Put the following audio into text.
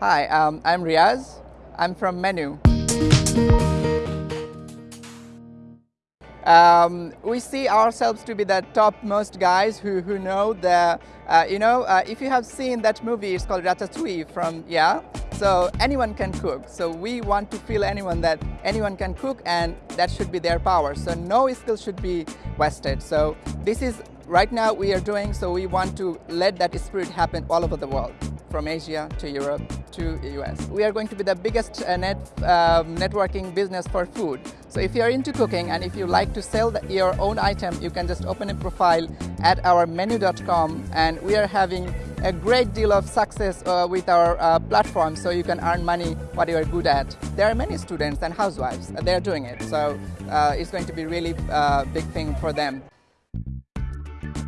Hi, um, I'm Riaz. I'm from Menu. Um, we see ourselves to be the topmost guys who, who know the, uh, you know, uh, if you have seen that movie, it's called Ratatouille from, yeah, so anyone can cook. So we want to feel anyone that anyone can cook and that should be their power. So no skill should be wasted. So this is right now we are doing, so we want to let that spirit happen all over the world from Asia to Europe to the US. We are going to be the biggest uh, net, uh, networking business for food. So if you're into cooking and if you like to sell the, your own item, you can just open a profile at our menu.com and we are having a great deal of success uh, with our uh, platform so you can earn money what you are good at. There are many students and housewives, uh, they're doing it. So uh, it's going to be really uh, big thing for them you